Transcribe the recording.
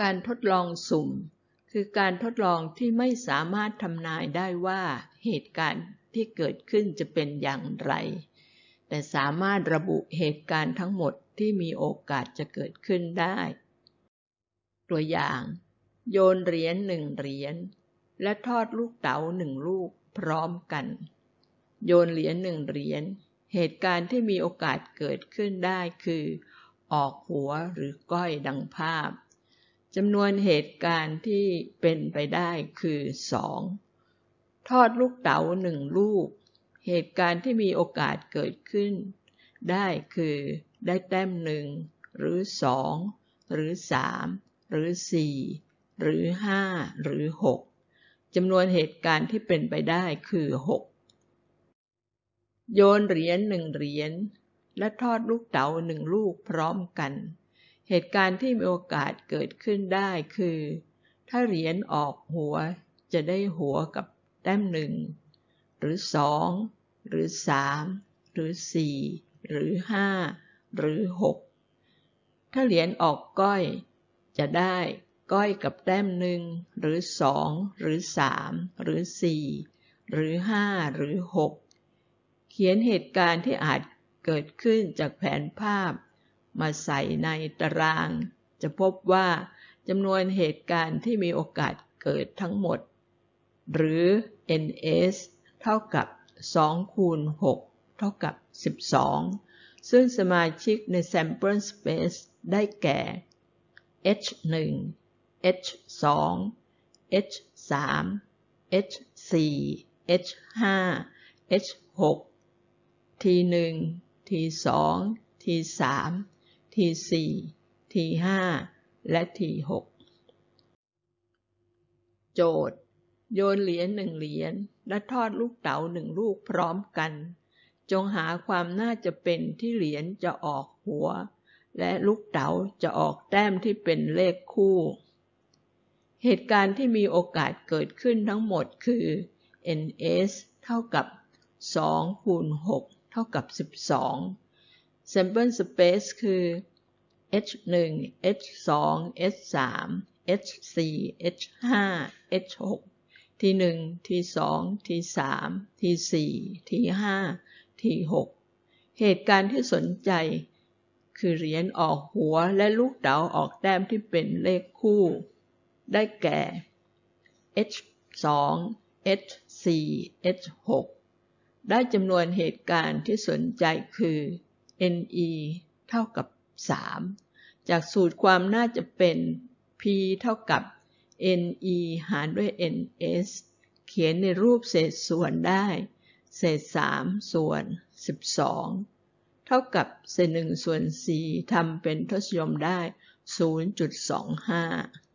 การทดลองสุ่ม คือการทดลองที่ไม่สามารถทำนายได้ว่าเหตุการณ์ที่เกิดขึ้นจะเป็นอย่างไร แต่สามารถระบุเหตุการณ์ทั้งหมดที่มีโอกาสจะเกิดขึ้นได้ ตัวอย่าง โยนเหรียญหนึ่งเหรียญและทอดลูกเต๋าหนึ่งลูกพร้อมกัน โยนเหรียญหนึ่งเหรียญเหตุการณ์ที่มีโอกาสเกิดขึ้นได้คือ ออกหัวหรือก้อยดังภาพ จำนวนเหตุการณ์ที่เป็นไปได้คือสองทอดลูกเต๋าหนึ่งลูก เหตุการณ์ที่มีโอกาสเกิดขึ้น ได้คือได้แต้มหนึ่งหรือสองหรือสามหรือสี่หรือห้าหรือหกจำนวนเหตุการณ์ที่เป็นไปได้คือหกโยนเหรียญหนึ่งเหรียญและทอดลูกเต๋าหนึ่งลูกพร้อมกัน เหตุการณ์ที่มีโอกาสเกิดขึ้นได้คือ ถ้าเหรียญออกหัวจะได้หัวกับแต้มหนึ่งหรือสองหรือสามหรือสี่หรือห้าหรือหกถ้าเหรียญออกก้อย จะได้ก้อยกับแต้มหนึ่งหรือสองหรือสามหรือสี่หรือห้าหรือหกเขียนเหตุการณ์ที่อาจเกิดขึ้นจากแผนภาพ มาใส่ในตาราง จะพบว่าจำนวนเหตุการณ์ที่มีโอกาสเกิดทั้งหมด หรือ ns เท่ากับ 2 คูณ 6 เท่ากับ 12 ซึ่งสมาชิกใน sample space ได้แก่ h1 h2 h3 h4 h5 h6 t1 t2 t3 t4 t5 และ t6 โจทย์ โยนเหรียญหนึ่งเหรียญและทอดลูกเต๋าหนึ่งลูกพร้อมกัน จงหาความน่าจะเป็นที่เหรียญจะออกหัว และลูกเต๋าจะออกแต้มที่เป็นเลขคู่ เหตุการณ์ที่มีโอกาสเกิดขึ้นทั้งหมดคือ ns เท่ากับ2คูณ6เท่ากับ 12 sample space คือ h1 h2 h3 h4 h5 h6 t1 t2 t3 t4 t5 t6 เหตุการณ์ที่สนใจ คือเหรียญออกหัวและลูกเต๋าออกแต้มที่เป็นเลขคู่ ได้แก่ h2 h4 h6 ได้จำนวนเหตุการณ์ที่สนใจคือ ne เท่ากับ 3 จากสูตรความน่าจะเป็น p เท่ากับ ne หารด้วย ns เขียนในรูปเศษส่วนได้ เศษ 3 ส่วน 12 เท่ากับเศษ1ส่วน4ทำเป็นทศนิยมได้ 0.25